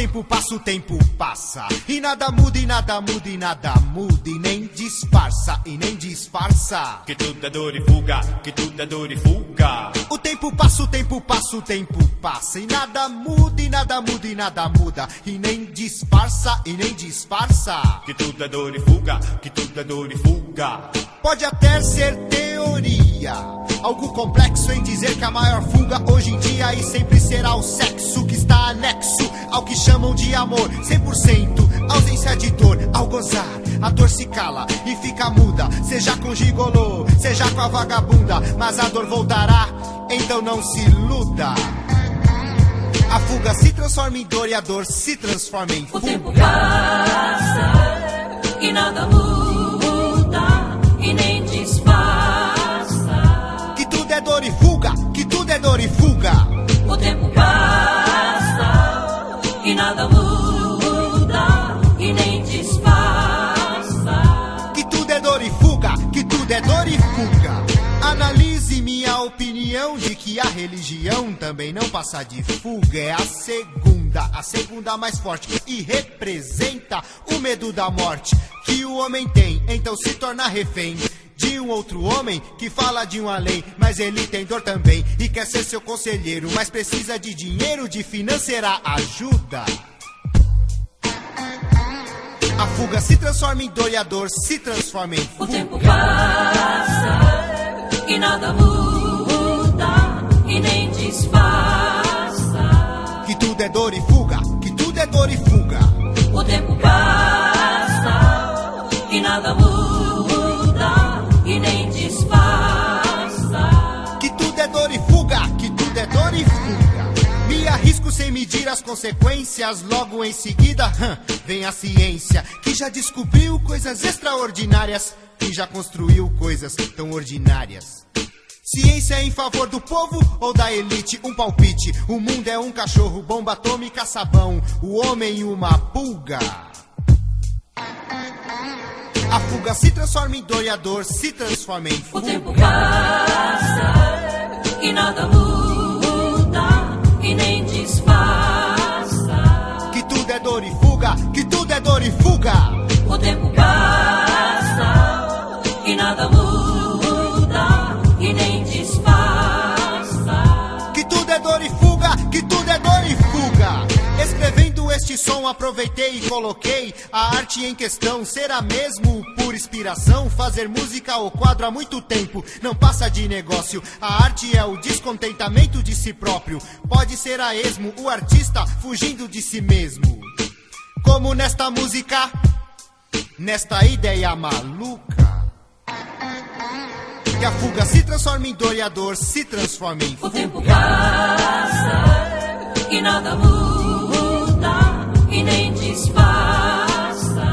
tempo passa, o tempo passa. E nada muda, e nada muda, e nada muda. E nem disfarça, e nem disfarça. Que tudo é dor e fuga, que tudo é dor e fuga. O tempo passa, o tempo passa, o tempo passa. E nada muda, e nada muda, e nada muda. E nem disfarça, e nem disfarça. Que tudo é dor e fuga, que tudo é dor e fuga. Pode até ser teoria. Algo complexo em dizer que a maior fuga hoje em dia e sempre será o sexo que está anexo ao que chamam de amor. 100% ausência de dor ao gozar. A dor se cala e fica muda, seja com gigolô, seja com a vagabunda, mas a dor voltará, então não se iluda. A fuga se transforma em dor e a dor se transforma em O tempo fuga. passa e nada muda opinião de que a religião também não passa de fuga. É a segunda, a segunda mais forte e representa o medo da morte que o homem tem, então se torna refém. De um outro homem que fala de um além, mas ele tem dor também e quer ser seu conselheiro, mas precisa de dinheiro, de financeira ajuda. A fuga se transforma em dor e a dor se transforma em O fuga. tempo passa e nada muda e nem disfarça. Que tudo é dor e fuga, que tudo é dor e fuga. O tempo passa e nada muda e nem disfarça. Que tudo é dor e fuga, que tudo é dor e fuga. Me arrisco sem medir as consequências, logo em seguida hum, vem a ciência, que já descobriu coisas extraordinárias e já construiu coisas tão ordinárias. Ciência em favor do povo ou da elite? Um palpite. O mundo é um cachorro, bomba atômica, sabão. O homem, uma pulga. A fuga se transforma em dor e a dor se transforma em O fuga. tempo passa e nada muda e nem disfarça. Que tudo é dor e fuga, que tudo é dor e fuga. O tempo passa e nada muda Escrevendo este som, aproveitei e coloquei a arte em questão. Será mesmo por inspiração? Fazer música ou quadro há muito tempo não passa de negócio. A arte é o descontentamento de si próprio. Pode ser a esmo, o artista fugindo de si mesmo. Como nesta música, nesta ideia maluca. Que a fuga se transforma em dor e a dor se transforma em O fuga. tempo passa e nada muda e nem disfarça.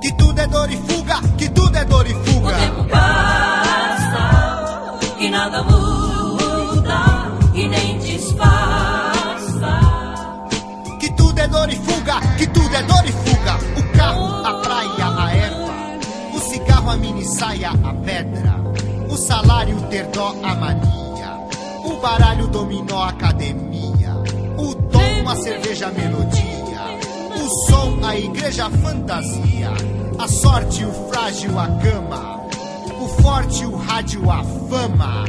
Que tudo é dor e fuga, que tudo é dor e O fuga. tempo passa e nada muda e nem disfarça. Que tudo é dor e fuga, que tudo é dor e fuga. O carro, a praia, a erva. O cigarro, a mini saia, a pedra. O salário, ter dó, a mania. O baralho, dominó, a academia. O tom, a cerveja, a melodia. O som, a igreja, a fantasia. A sorte, o frágil, a cama. O forte, o rádio, a fama.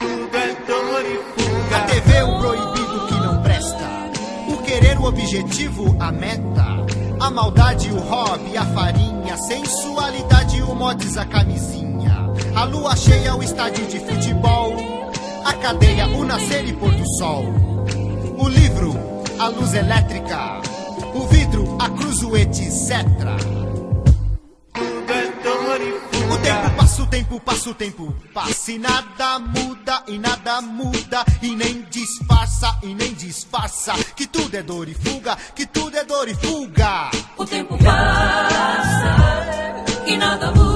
É A. TV o proibido que não presta. O querer o objetivo, a meta. A maldade, o hobby, a farinha. Sensualidade, o mods, a camisinha. A lua cheia, o estádio de futebol. A cadeia, o nascer e pôr do sol. O livro, a luz elétrica. O vidro, a cruz, o etc. O tempo passa, o tempo passa, o tempo passa e nada muda, e nada muda, e nem disfarça, e nem disfarça, que tudo é dor e fuga, que tudo é dor e fuga. O tempo passa e nada muda.